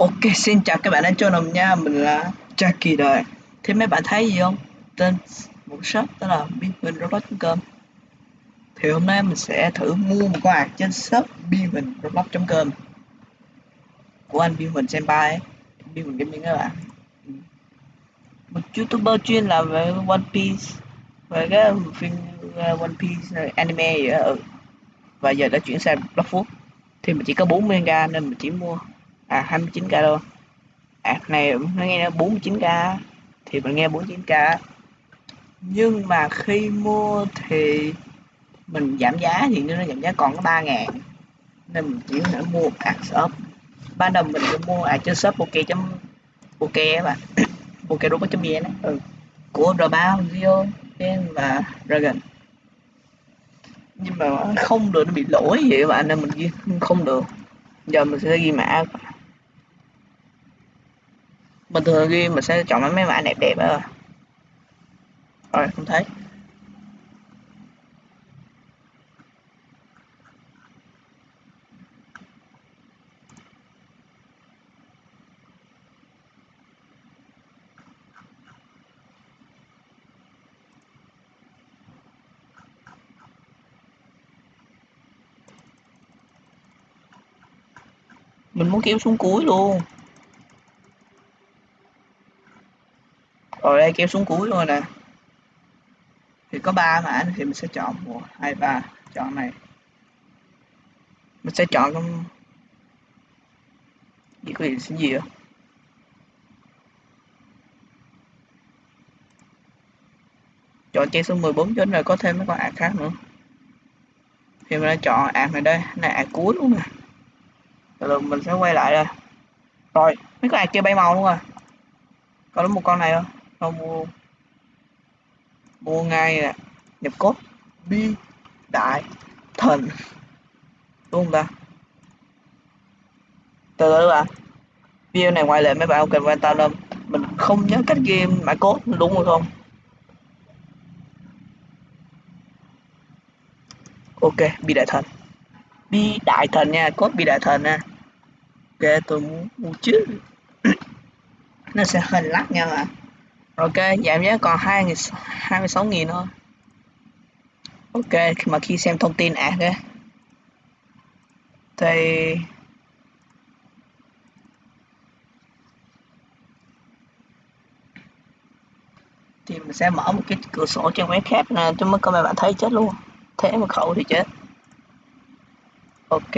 Ok, xin chào các bạn đã cho nồng nha, mình là Jackie đời. Thế mấy bạn thấy gì không? Tên một shop đó là biên robot.com Thì hôm nay mình sẽ thử mua một con ạc trên shop biên robot.com của anh biên senpai ấy, biên gaming các bạn. Một youtuber chuyên làm về One Piece về cái phim uh, One Piece anime vậy đó. Ừ. Và giờ đã chuyển sang Blockfoot thì mình chỉ có 40k nên mình chỉ mua à 29k luôn. App này, nó nghe 49k thì mình nghe 49k nhưng mà khi mua thì mình giảm giá, thì nó giảm giá còn có 3 ngàn. Nên mình chỉ phải mua app shop. Ban đầu mình cũng mua à, app trên shop ok chấm, ok mà bạn. Đúng chấm vn ừ. của r 3 Rio và Dragon. Nhưng mà không được, nó bị lỗi vậy các bạn, nên mình ghi không được. Giờ mình sẽ ghi mã bình thường ghi mình sẽ chọn mấy mã đẹp đẹp đó rồi, không thấy. Mình muốn kéo xuống cuối luôn. Đây kéo xuống cuối luôn nè. Thì có ba mã thì mình sẽ chọn một, hai, ba. Chọn này. Mình sẽ chọn trong gì có gì xin gì không chọn chạy số 14 cho rồi có thêm mấy con ạc khác nữa. Thì mình đã chọn ạc này đây. Này ạc cuối luôn nè. Rồi mình sẽ quay lại đây. Rồi, mấy con ạc kia bay màu luôn à. rồi còn đúng một con này không? Không mua mua ngay nè, nhập cốt bi đại thần. Đúng không ta? Từ từ bạn video này ngoài lệ mấy bạn không cần quan tâm lắm mình không nhớ cách game mã cốt đúng rồi không. Ok, bi đại thần. Bi đại thần nha cốt bi đại thần nha. Ok, tôi muốn mua chứ nó sẽ hình lắc nha bạn ok, giảm giá còn hai hai mươi sáu nghìn thôi. Ok mà khi xem thông tin ạc á thì thì mình sẽ mở một cái cửa sổ trên web khác nè cho mới các bạn thấy chết luôn. Thế mà khẩu thì chết. Ok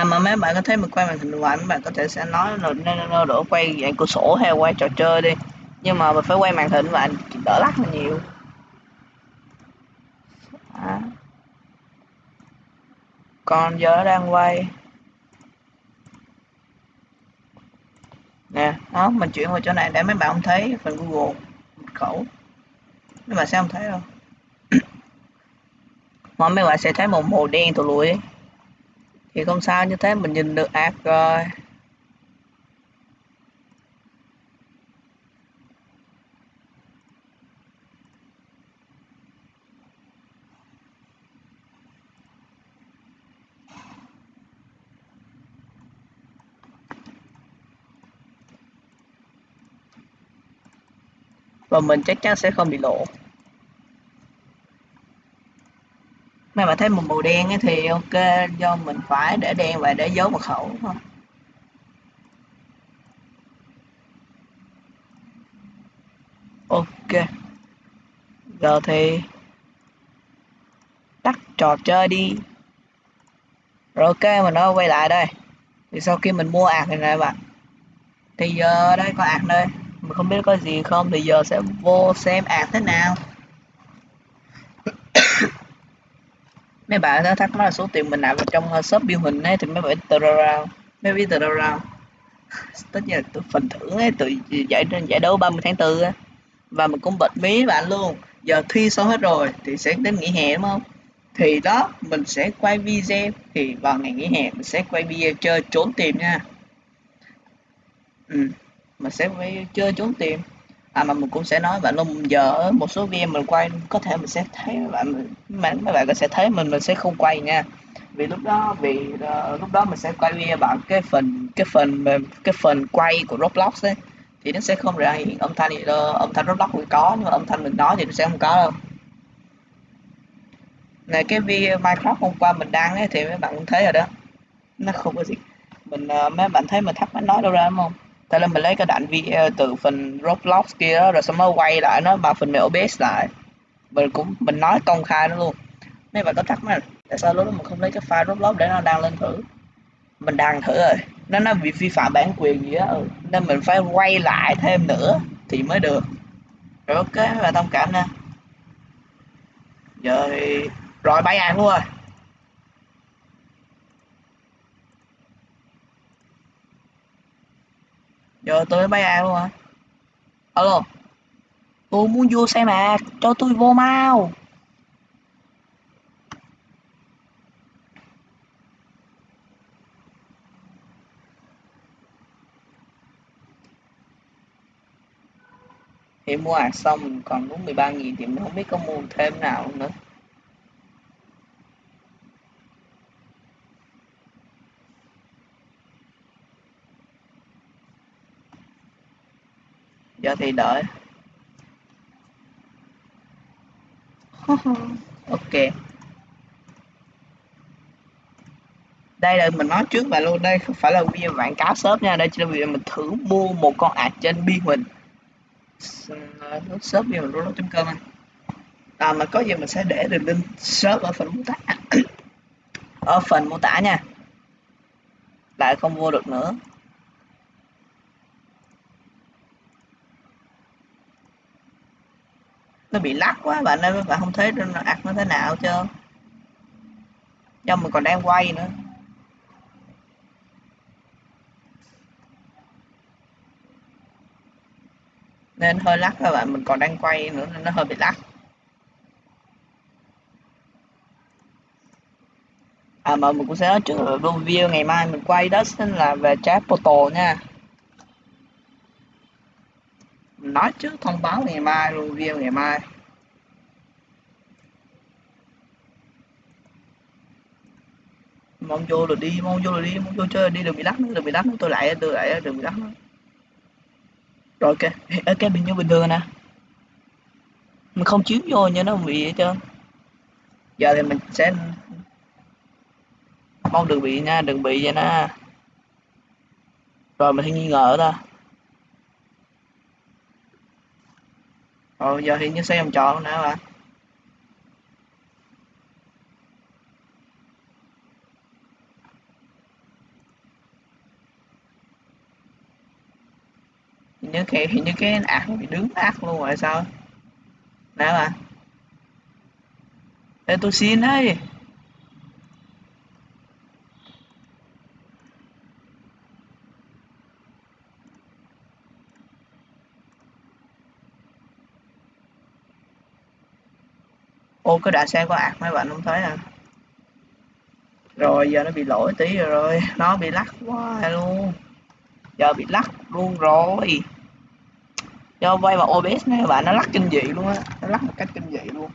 à mà mấy bạn có thấy mình quay màn hình ngoài mấy bạn có thể sẽ nói là nên đổ quay dạng cửa sổ hay quay trò chơi đi. Nhưng mà mình phải quay màn hình bạn đỡ lắc là nhiều. À. còn giờ đang quay. Nè, đó, mình chuyển qua chỗ này để mấy bạn không thấy phần google mật khẩu. Mấy bạn sẽ không thấy đâu. Mà mấy bạn sẽ thấy một màu đen tụi lùi ấy thì không sao, như thế mình nhìn được ạc rồi. Và mình chắc chắn sẽ không bị lộ. Mà thấy một màu đen ấy thì ok, do mình phải để đen và để dấu mật khẩu thôi ok. Giờ thì tắt trò chơi đi. Rồi ok, mình nó quay lại đây. Thì sau khi mình mua ạc này này bạn, thì giờ đây có ạc đây. Mình không biết có gì không, thì giờ sẽ vô xem ạc thế nào. Mấy bạn đã thắc mắc là số tiền mình nạp vào trong ờ, shop biêu hình ấy, thì mấy bạn tự ra mấy biết tự ra tất nhiên là phần thưởng ấy từ giải giải đấu 30 tháng 4 á. Và mình cũng bật mí bạn luôn. Giờ thi xong hết rồi thì sẽ đến nghỉ hè, đúng không? Thì đó, mình sẽ quay video. Thì vào ngày nghỉ hè, mình sẽ quay video chơi trốn tìm nha. Ừ mình sẽ quay chơi trốn tìm à mà mình cũng sẽ nói bạn luôn giờ một số video mình quay có thể mình sẽ thấy bạn mấy bạn sẽ thấy mình mình sẽ không quay nha. Vì lúc đó vì uh, lúc đó mình sẽ quay video bạn cái phần cái phần cái phần quay của Roblox ấy thì nó sẽ không ra hiện âm thanh âm thanh Roblox cũng có nhưng mà âm thanh mình nói thì nó sẽ không có đâu. Này cái video Minecraft hôm qua mình đăng ấy thì mấy bạn cũng thấy rồi đó. Nó không có gì. Mình uh, mấy bạn thấy mình thắc mắc nói đâu ra đúng không? Thế là mình lấy cái đoạn video ờ, từ phần Roblox kia đó, rồi xong mới quay lại nó bằng phần mềm OBS lại. Mình cũng mình nói công khai nó luôn. Mấy bạn có thắc mắc tại sao lúc đó mình không lấy cái file Roblox để nó đăng lên thử? Mình đăng thử rồi. Nó nó bị vi phạm bản quyền gì á ừ. nên mình phải quay lại thêm nữa thì mới được. Rồi ok và thông cảm nha. Rồi rồi bay ăn luôn. rồi giờ tôi bay A luôn hả? Alo? Tôi muốn vô xe mạc, cho tôi vô mau. Thì mua hàng xong còn đúng 13.000 thì mình không biết có mua thêm nào nữa. Giờ thì đợi ok. Đây là mình nói trước và luôn đây không phải là video quảng cáo shop nha đây chỉ là video mình thử mua một con ạc trên biên mình. Shop video mình luôn com anh à mà có gì mình sẽ để đường link shop ở phần mô tả. Ở phần mô tả nha. Lại không mua được nữa nó bị lắc quá bạn ơi bạn không thấy nó ạc nó thế nào chưa do mình còn đang quay nữa. Nên hơi lắc các bạn mình còn đang quay nữa nên nó hơi bị lắc. À mà mình cũng sẽ nói trước là video ngày mai mình quay đó, xin là về chat portal nha nói trước thông báo ngày mai luôn view ngày mai. Mong vô rồi đi, mong vô rồi đi, mong vô chơi, đi đừng bị lắc nữa đừng bị lắc nữa tôi lại tôi lại đừng bị lắc nữa rồi ok ok bình như bình thường nè. Mình không chiếu vô như nó bị hết trơn. Giờ thì mình sẽ mong đừng bị nha đừng bị vậy nè. Rồi mình thấy nghi ngờ ta rồi giờ thì như xe vòng tròn nữa bạn như cái hình như cái ác bị đứng ác luôn rồi, sao? Nè bạn để tôi xin đấy ô cái đà xe có ạc mấy bạn không thấy à rồi giờ nó bị lỗi tí rồi, rồi. nó bị lắc quá luôn. Giờ bị lắc luôn rồi. Do quay vào OBS này bạn nó lắc kinh dị luôn á. Nó lắc một cách kinh dị luôn.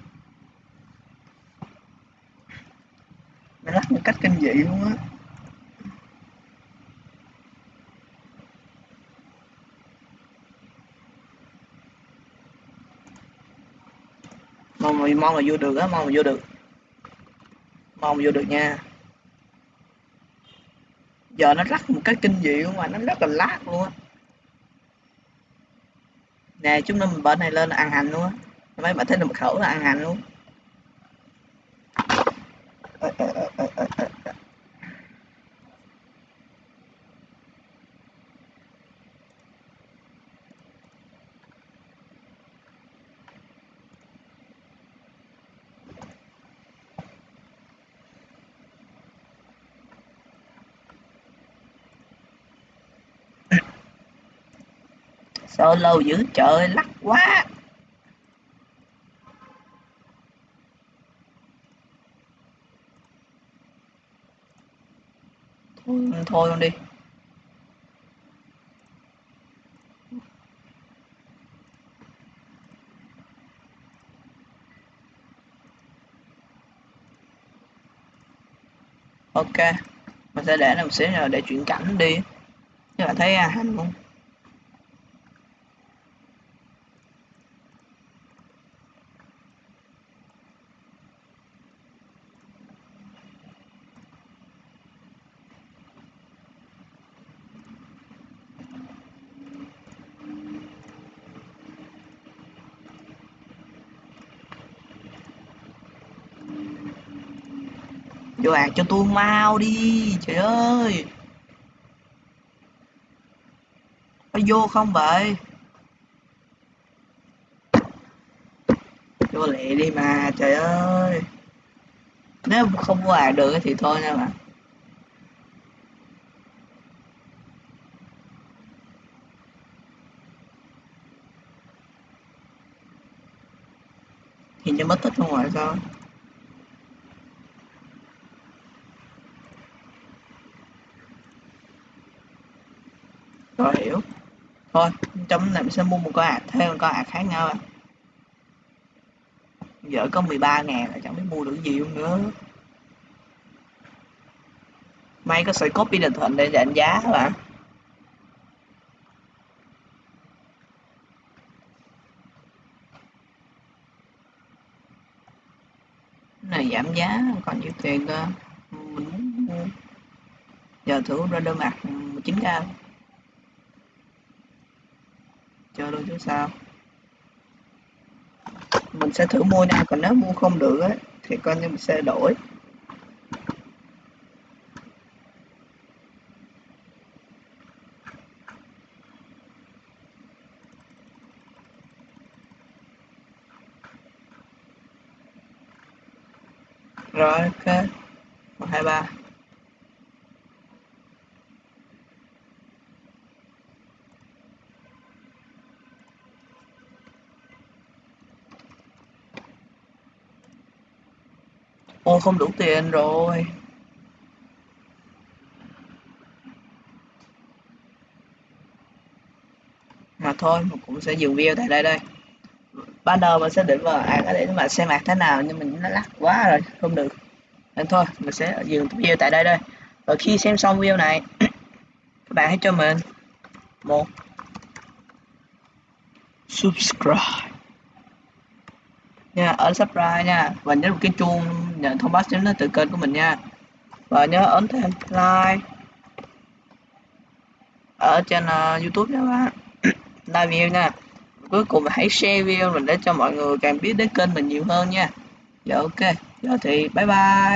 Nó lắc một cách kinh dị luôn á. Mong mà mong mà vô được á, mong mà vô được. Mong mà vô được nha. Giờ nó rắc một cái kinh dị mà, nó rất là lát luôn á. Nè, chúng nó mình bên này lên ăn hành luôn á. Mấy bạn thấy được mật khẩu là ăn hành luôn. Sao lâu dữ trời lắc quá. Thôi. Thôi luôn đi. Ok mình sẽ để làm xíu rồi để chuyển cảnh đi. Các bạn thấy à, hành không vô ạc cho tôi mau đi, trời ơi. Có vô không vậy? Vô lẹ đi mà, trời ơi. Nếu không vô ạc à được thì thôi nha bạn. Thì cho mất tích không ngoài sao? Rồi hiểu. Thôi, trong này mình sẽ mua một con ạc thêm một con ạc khác nhau à. Giờ có 13 ngàn là chẳng biết mua được gì không nữa. May có sợi copy định thuận để đánh giá các bạn. Này giảm giá, còn nhiêu tiền cơ? Mình muốn mua. Giờ thử ra đơn mặt ừ, 19k chơi luôn chứ sao. Mình sẽ thử mua nha còn nếu mua không được ấy, thì coi như mình sẽ đổi. Rồi ok. Một hai ba. Ô không đủ tiền rồi. Mà thôi, mình cũng sẽ dừng video tại đây đây. Ban đầu mình sẽ định vào à để mà xem mặt thế nào, nhưng mình nó lắc quá rồi, không được. Nên thôi, mình sẽ dừng video tại đây đây. Và khi xem xong video này, các bạn hãy cho mình một subscribe nha ở subscribe nha, và nhấn một cái chuông nhận thông báo chính lên từ kênh của mình nha. Và nhớ ấn thêm like ở trên uh, youtube nha bạn. Like video nha. Cuối cùng hãy share video mình để cho mọi người càng biết đến kênh mình nhiều hơn nha. Dạ ok. Giờ thì bye bye.